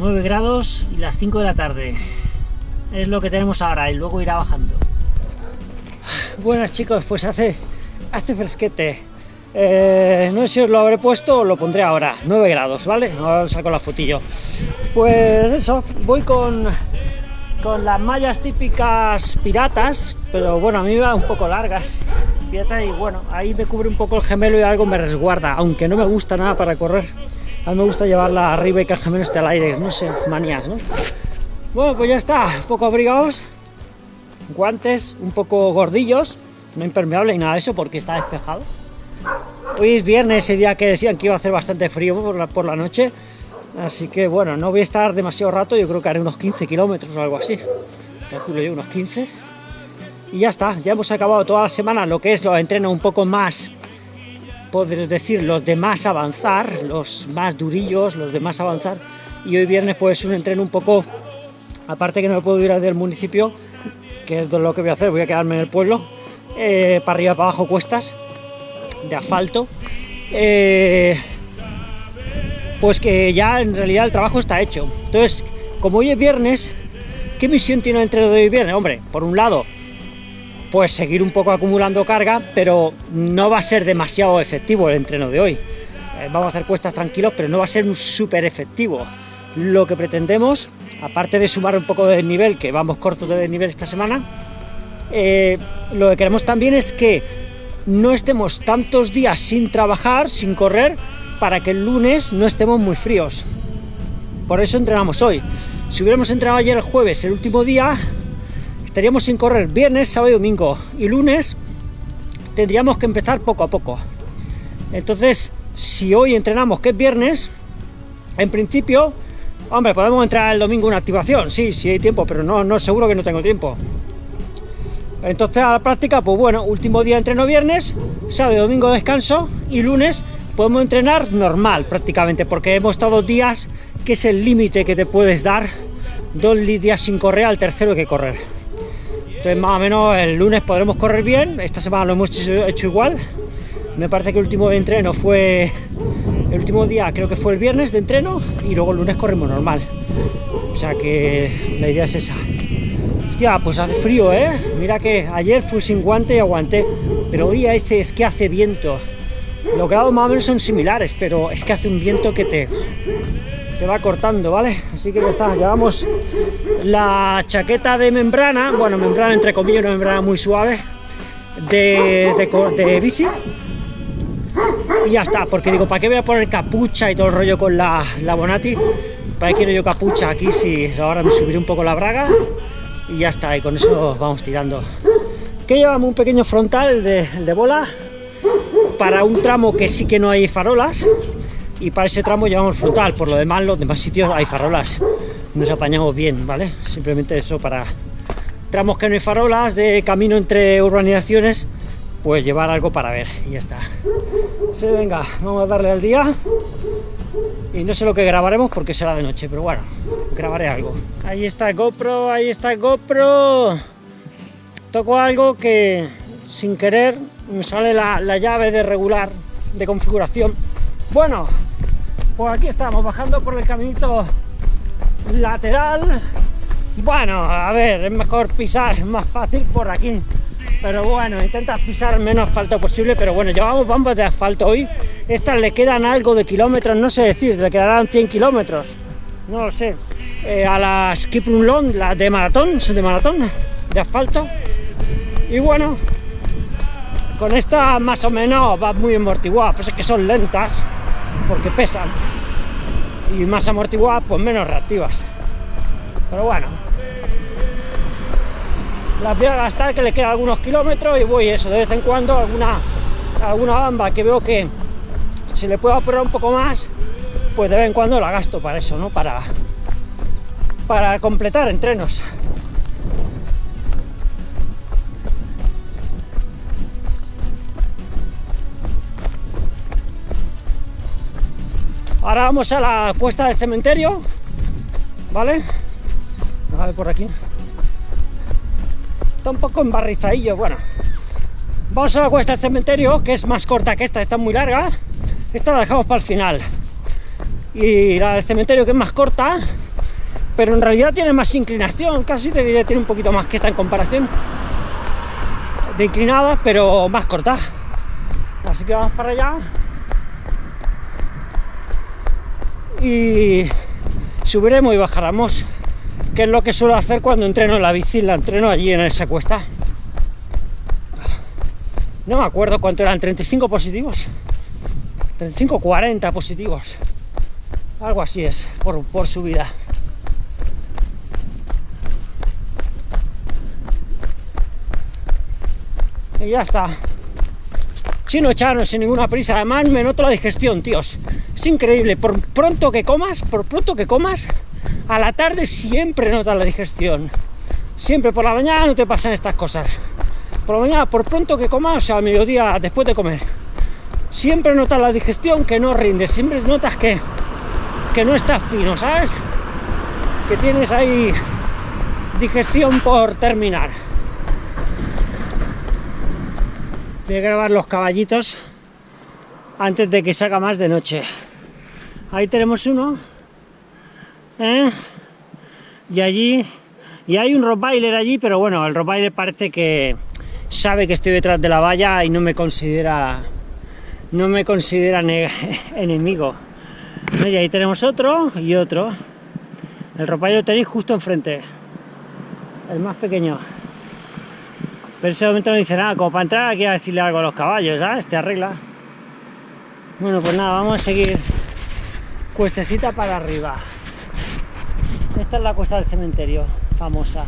9 grados y las 5 de la tarde. Es lo que tenemos ahora y luego irá bajando. Buenas chicos, pues hace, hace fresquete. Eh, no sé si os lo habré puesto o lo pondré ahora. 9 grados, ¿vale? Ahora saco la fotillo. Pues eso, voy con, con las mallas típicas piratas, pero bueno, a mí me van un poco largas. Y bueno, ahí me cubre un poco el gemelo y algo me resguarda, aunque no me gusta nada para correr. A mí me gusta llevarla arriba y que el gemelo esté al aire, no sé, manías, ¿no? Bueno, pues ya está, un poco abrigados, guantes un poco gordillos, no impermeable y nada de eso porque está despejado. Hoy es viernes, ese día que decían que iba a hacer bastante frío por la, noche, así que bueno, no voy a estar demasiado rato, yo creo que haré unos 15 kilómetros o algo así, calculo yo unos 15, y ya está, ya hemos acabado toda la semana lo que es los entrenos un poco más, podrías decir, los de más avanzar, los más durillos, los de más avanzar, y hoy viernes pues un entreno un poco, aparte que no me puedo ir del municipio, que es lo que voy a hacer, voy a quedarme en el pueblo, eh, para arriba, para abajo, cuestas, de asfalto, eh, pues que ya en realidad el trabajo está hecho. Entonces, como hoy es viernes, ¿qué misión tiene el entreno de hoy viernes? Hombre, por un lado, pues seguir un poco acumulando carga, pero no va a ser demasiado efectivo el entreno de hoy. Eh, vamos a hacer cuestas tranquilos, pero no va a ser un súper efectivo. Lo que pretendemos, aparte de sumar un poco de nivel, que vamos cortos de nivel esta semana, eh, lo que queremos también es que no estemos tantos días sin trabajar, sin correr, para que el lunes no estemos muy fríos. Por eso entrenamos hoy. Si hubiéramos entrenado ayer el jueves, el último día, estaríamos sin correr viernes, sábado y domingo. Y lunes tendríamos que empezar poco a poco. Entonces, si hoy entrenamos que es viernes, en principio, hombre, podemos entrar el domingo una activación, sí, sí hay tiempo, pero no, no seguro que no tengo tiempo. Entonces a la práctica, pues bueno, último día entreno viernes, sábado y domingo descanso y lunes podemos entrenar normal prácticamente, porque hemos estado días, que es el límite que te puedes dar, dos días sin correr, al tercero hay que correr. Entonces más o menos el lunes podremos correr bien, esta semana lo hemos hecho igual, me parece que el último entreno fue, el último día creo que fue el viernes de entreno y luego el lunes corremos normal, o sea que la idea es esa. Hostia, pues hace frío, ¿eh? Mira que ayer fui sin guante y aguanté, pero hoy dice es que hace viento. Los grados más o menos son similares, pero es que hace un viento que te, te va cortando, ¿vale? Así que ya está, llevamos la chaqueta de membrana, bueno, membrana entre comillas, una membrana muy suave, de, de, de bici, y ya está, porque digo, ¿para qué voy a poner capucha y todo el rollo con la, la Bonati? ¿Para qué quiero yo capucha aquí si ahora me subiré un poco la braga? y ya está, y con eso vamos tirando. Que llevamos un pequeño frontal de, de bola para un tramo que sí que no hay farolas y para ese tramo llevamos frontal, por lo demás los demás sitios hay farolas, nos apañamos bien, ¿vale? Simplemente eso para tramos que no hay farolas, de camino entre urbanizaciones, pues llevar algo para ver y ya está. Sí, venga, vamos a darle al día y no sé lo que grabaremos porque será de noche, pero bueno, grabaré algo. Ahí está GoPro, ahí está GoPro. Toco algo que sin querer me sale la, la llave de regular de configuración. Bueno, pues aquí estamos bajando por el caminito lateral. Bueno, a ver, es mejor pisar, más fácil por aquí. Pero bueno, intenta pisar menos asfalto posible, pero bueno, llevamos bombas de asfalto hoy. Estas le quedan algo de kilómetros, no sé decir, le quedarán 100 kilómetros. No lo sé. Eh, a las Kiprun Long, las de maratón, de maratón, de asfalto. Y bueno, con esta más o menos va muy amortiguada, pues es que son lentas, porque pesan. Y más amortiguadas, pues menos reactivas. Pero bueno, las voy a gastar que le quedan algunos kilómetros y voy eso, de vez en cuando alguna, alguna bamba que veo que se le puede apurar un poco más, pues de vez en cuando la gasto para eso, ¿no? Para, para completar entrenos. Ahora vamos a la cuesta del cementerio, ¿vale? A ver por aquí. Está un poco embarrizadillo, bueno. Vamos a la cuesta del cementerio, que es más corta que esta, está muy larga. Esta la dejamos para el final. Y la del cementerio, que es más corta, pero en realidad tiene más inclinación, casi te diría tiene un poquito más que esta en comparación de inclinada, pero más corta. Así que vamos para allá y subiremos y bajaremos, que es lo que suelo hacer cuando entreno la bici, la entreno allí en esa cuesta. No me acuerdo cuánto eran, 35 positivos, 35, 40 positivos, algo así es, por, por subida. Y ya está. Chino chano, sin ninguna prisa. Además me noto la digestión, tíos. Es increíble. Por pronto que comas, por pronto que comas, a la tarde siempre notas la digestión. Siempre por la mañana no te pasan estas cosas. Por la mañana, por pronto que comas, o sea, a mediodía después de comer. Siempre notas la digestión que no rinde. Siempre notas que, que no estás fino, ¿sabes? Que tienes ahí digestión por terminar. Voy a grabar los caballitos antes de que salga más de noche. Ahí tenemos uno. ¿eh? Y allí... Y hay un rottweiler allí, pero bueno, el rottweiler parece que sabe que estoy detrás de la valla y no me considera... No me considera enemigo. Y ahí tenemos otro y otro. El rottweiler lo tenéis justo enfrente. El más pequeño. Pero ese momento no dice nada, como para entrar aquí a decirle algo a los caballos, ¿sabes? Te arregla. Bueno, pues nada, vamos a seguir cuestecita para arriba. Esta es la cuesta del cementerio, famosa.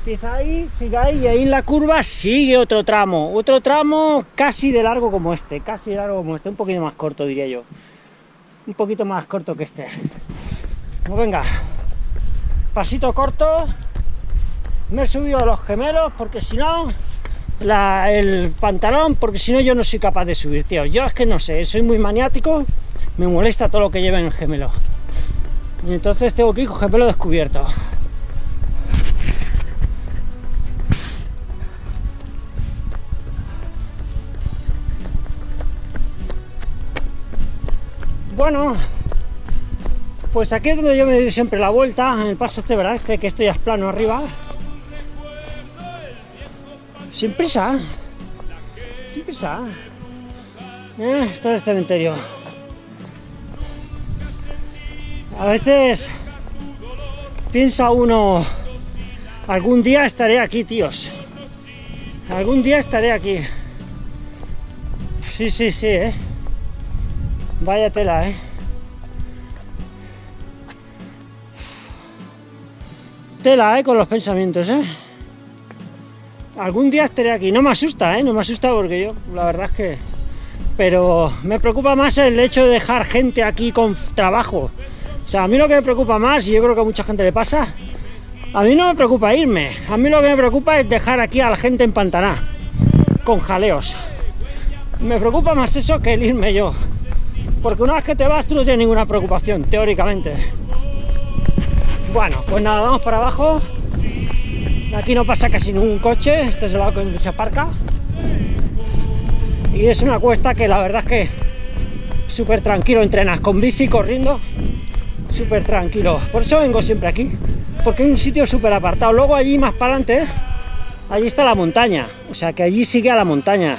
Empieza ahí, sigue ahí, y ahí en la curva sigue otro tramo. Otro tramo casi de largo como este, casi de largo como este, un poquito más corto diría yo. Un poquito más corto que este. Pues venga, pasito corto, me he subido a los gemelos porque si no el pantalón porque si no yo no soy capaz de subir tío. Yo es que no sé soy muy maniático me molesta todo lo que lleva en el gemelo. Y entonces tengo que ir con gemelo descubierto. Bueno pues aquí es donde yo me doy siempre la vuelta en el paso este verdad este que esto ya es plano arriba sin prisa. Sin prisa. Eh, esto es el cementerio. A veces piensa uno, algún día estaré aquí, tíos. Algún día estaré aquí. Sí, sí, sí, ¿eh? Vaya tela, ¿eh? Tela, ¿eh? Con los pensamientos, ¿eh? Algún día estaré aquí. No me asusta, ¿eh? No me asusta porque yo, la verdad es que... Pero me preocupa más el hecho de dejar gente aquí con trabajo. O sea, a mí lo que me preocupa más, y yo creo que a mucha gente le pasa, a mí no me preocupa irme. A mí lo que me preocupa es dejar aquí a la gente en Pantaná, con jaleos. Me preocupa más eso que el irme yo. Porque una vez que te vas, tú no tienes ninguna preocupación, teóricamente. Bueno, pues nada, vamos para abajo. Aquí no pasa casi ningún coche, este es el lado donde se aparca. Y es una cuesta que la verdad es que súper tranquilo entrenas, con bici, corriendo, súper tranquilo. Por eso vengo siempre aquí, porque hay un sitio súper apartado. Luego allí más para adelante, allí está la montaña, o sea que allí sigue a la montaña.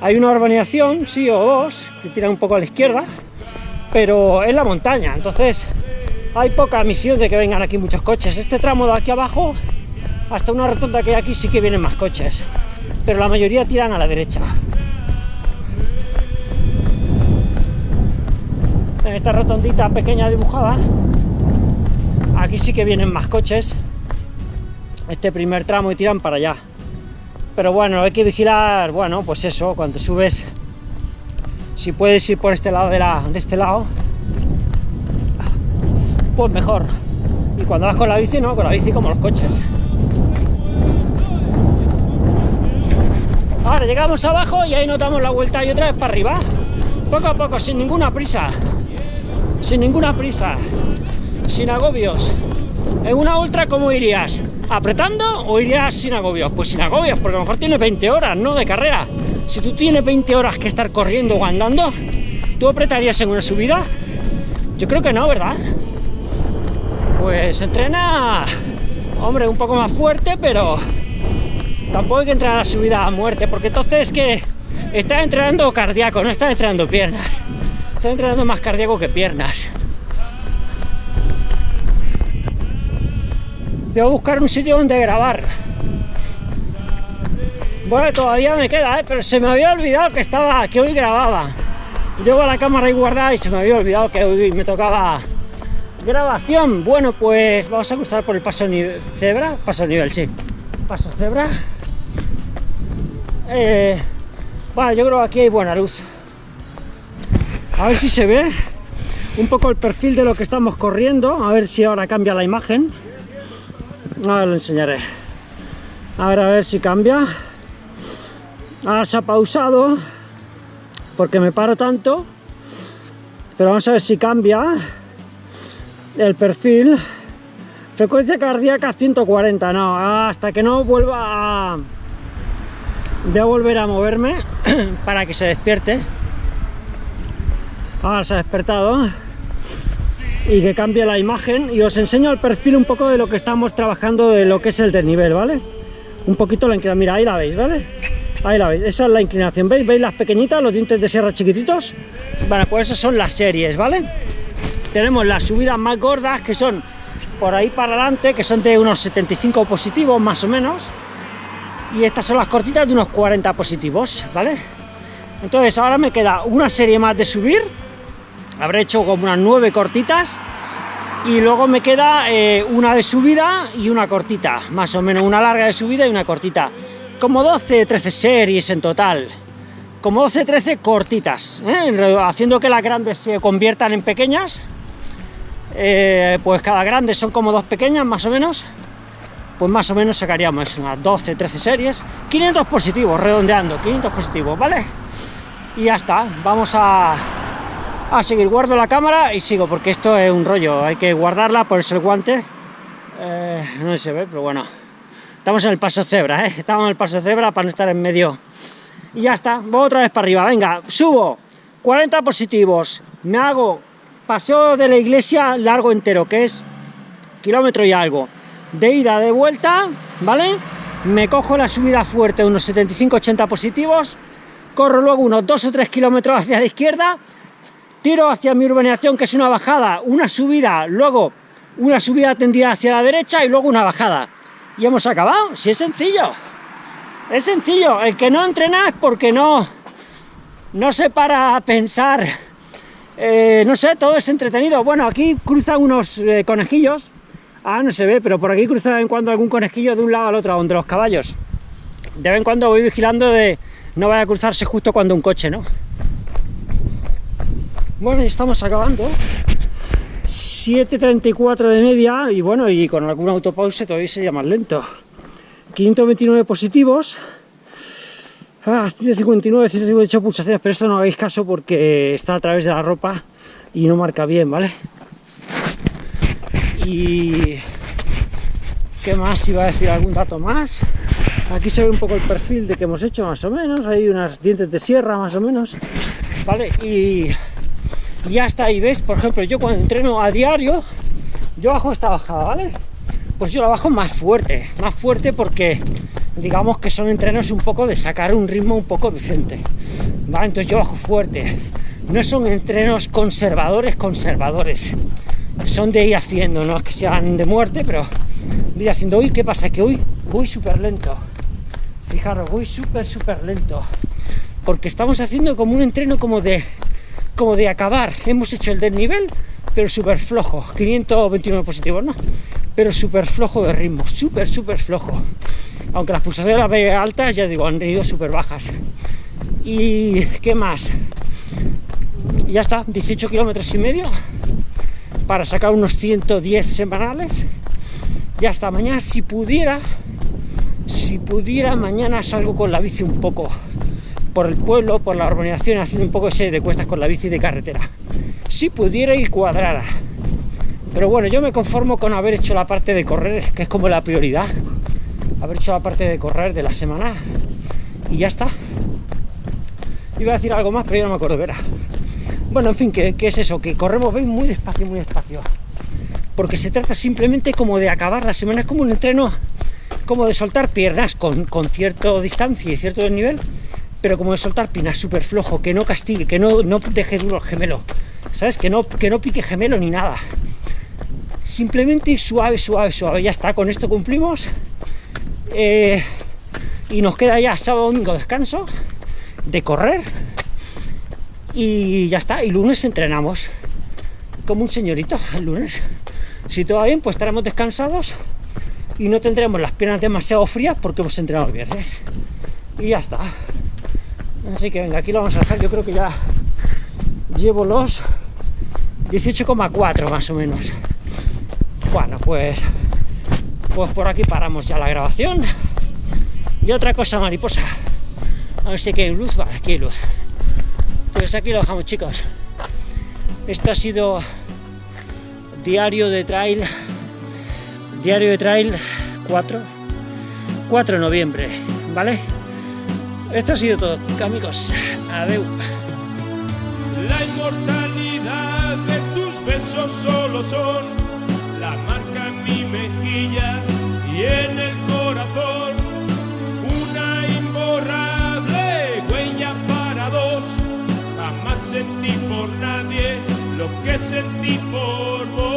Hay una urbanización, sí o dos, que tira un poco a la izquierda, pero es la montaña, entonces hay poca misión de que vengan aquí muchos coches. Este tramo de aquí abajo hasta una rotonda que hay aquí sí que vienen más coches, pero la mayoría tiran a la derecha. En esta rotondita pequeña dibujada, aquí sí que vienen más coches, este primer tramo y tiran para allá. Pero bueno, hay que vigilar, bueno, pues eso, cuando subes, si puedes ir por este lado de, la, de este lado, pues mejor. Y cuando vas con la bici, no, con la bici como los coches. Llegamos abajo y ahí nos damos la vuelta y otra vez para arriba. Poco a poco, sin ninguna prisa. Sin ninguna prisa. Sin agobios. En una ultra, ¿cómo irías? ¿Apretando o irías sin agobios? Pues sin agobios, porque a lo mejor tienes 20 horas, ¿no? De carrera. Si tú tienes 20 horas que estar corriendo o andando, ¿tú apretarías en una subida? Yo creo que no, ¿verdad? pues entrena, hombre, un poco más fuerte, pero tampoco hay que entrenar a subida a muerte, porque entonces es que está entrenando cardíaco, no está entrenando piernas. Está entrenando más cardíaco que piernas. A buscar un sitio donde grabar. Bueno, todavía me queda, ¿eh? pero se me había olvidado que estaba, que hoy grababa. Llevo la cámara ahí guardada y se me había olvidado que hoy me tocaba grabación. Bueno, pues vamos a cruzar por el paso nivel cebra, paso nivel, sí. Paso cebra. Eh, bueno, yo creo que aquí hay buena luz. A ver si se ve un poco el perfil de lo que estamos corriendo. A ver si ahora cambia la imagen. Ahora lo enseñaré. A ver, a ver si cambia. Ahora se ha pausado porque me paro tanto. Pero vamos a ver si cambia el perfil. Frecuencia cardíaca 140, no, hasta que no vuelva a... Voy a volver a moverme para que se despierte. Ahora se ha despertado. Y que cambie la imagen. Y os enseño el perfil un poco de lo que estamos trabajando, de lo que es el desnivel, ¿vale? Un poquito la inclinación. Mira, ahí la veis, ¿vale? Ahí la veis, esa es la inclinación. ¿Veis? ¿Veis las pequeñitas, los dientes de sierra chiquititos? Bueno, pues esas son las series, ¿vale? Tenemos las subidas más gordas, que son por ahí para adelante, que son de unos 75 positivos, más o menos y estas son las cortitas de unos 40 positivos, ¿vale? Entonces ahora me queda una serie más de subir, habré hecho como unas 9 cortitas, y luego me queda eh, una de subida y una cortita, más o menos, una larga de subida y una cortita, como 12, 13 series en total, como 12, 13 cortitas, ¿eh? haciendo que las grandes se conviertan en pequeñas, eh, pues cada grande son como dos pequeñas, más o menos, pues más o menos sacaríamos unas 12, 13 series, 500 positivos, redondeando, 500 positivos, ¿vale? Y ya está, vamos a, a seguir, guardo la cámara y sigo, porque esto es un rollo, hay que guardarla, ponerse el guante, eh, no se ve, pero bueno, estamos en el paso cebra, ¿eh? estamos en el paso cebra para no estar en medio, y ya está, voy otra vez para arriba, venga, subo, 40 positivos, me hago paseo de la iglesia largo entero, que es kilómetro y algo, de ida, de vuelta, ¿vale? Me cojo la subida fuerte, unos 75-80 positivos, corro luego unos 2 o 3 kilómetros hacia la izquierda, tiro hacia mi urbanización, que es una bajada, una subida, luego una subida tendida hacia la derecha y luego una bajada. Y hemos acabado, si es sencillo. Es sencillo, el que no entrena es porque no, no se para a pensar, eh, no sé, todo es entretenido. Bueno, aquí cruzan unos eh, conejillos, Ah, no se ve, pero por aquí cruza de vez en cuando algún conejillo de un lado al otro, donde los caballos. De vez en cuando voy vigilando de no vaya a cruzarse justo cuando un coche, ¿no? Bueno, ya estamos acabando. 7.34 de media y bueno, y con algún autopause todavía sería más lento. 529 positivos. Ah, 159, 158 pulsaciones, pero esto no hagáis caso porque está a través de la ropa y no marca bien, ¿vale? Y qué más iba a decir algún dato más. Aquí se ve un poco el perfil de que hemos hecho más o menos. Hay unas dientes de sierra más o menos. Vale y ya está ahí ves por ejemplo yo cuando entreno a diario yo bajo esta bajada vale pues yo la bajo más fuerte más fuerte porque digamos que son entrenos un poco de sacar un ritmo un poco decente vale entonces yo bajo fuerte. No son entrenos conservadores conservadores son de ir haciendo, no es que sean de muerte, pero de ir haciendo. Hoy, ¿qué pasa? Que hoy voy súper lento. Fijaros, voy súper, súper lento. Porque estamos haciendo como un entreno como de, como de acabar. Hemos hecho el desnivel, pero súper flojo. 529 positivos, ¿no? Pero súper flojo de ritmo, súper, súper flojo. Aunque las pulsaciones las altas, ya digo, han ido súper bajas. ¿Y qué más? Ya está, 18 kilómetros y medio para sacar unos 110 semanales. Y hasta mañana, si pudiera, si pudiera, mañana salgo con la bici un poco por el pueblo, por la urbanización, haciendo un poco serie de cuestas con la bici de carretera. Si pudiera y cuadrara. Pero bueno, yo me conformo con haber hecho la parte de correr, que es como la prioridad. Haber hecho la parte de correr de la semana y ya está. Iba a decir algo más, pero yo no me acuerdo, verá. Bueno, en fin, ¿qué, es eso? Que corremos muy despacio, muy despacio. porque se trata simplemente como de acabar la semana, es como un entreno, como de soltar piernas con, con cierta distancia y cierto desnivel, pero como de soltar piernas súper flojo, que no castigue, que no, no deje duro el gemelo, ¿sabes? Que no, que no pique gemelo ni nada. Simplemente suave, suave, suave, ya está, con esto cumplimos. Eh, y nos queda ya sábado, domingo descanso de correr y ya está, y lunes entrenamos como un señorito el lunes. Si todo va bien, pues estaremos descansados y no tendremos las piernas demasiado frías porque hemos entrenado el viernes. Y ya está. Así que venga, aquí lo vamos a dejar. Yo creo que ya llevo los 18,4 más o menos. Bueno, pues, pues por aquí paramos ya la grabación. Y otra cosa, mariposa. A ver si aquí hay luz. Vale, aquí hay luz. Pues aquí lo dejamos, chicos. Esto ha sido diario de trail. Diario de trail 4. 4 de noviembre, ¿vale? Esto ha sido todo, amigos. Adeu. La inmortalidad de tus besos solo son la marca en mi mejilla y en el que sentí por vos.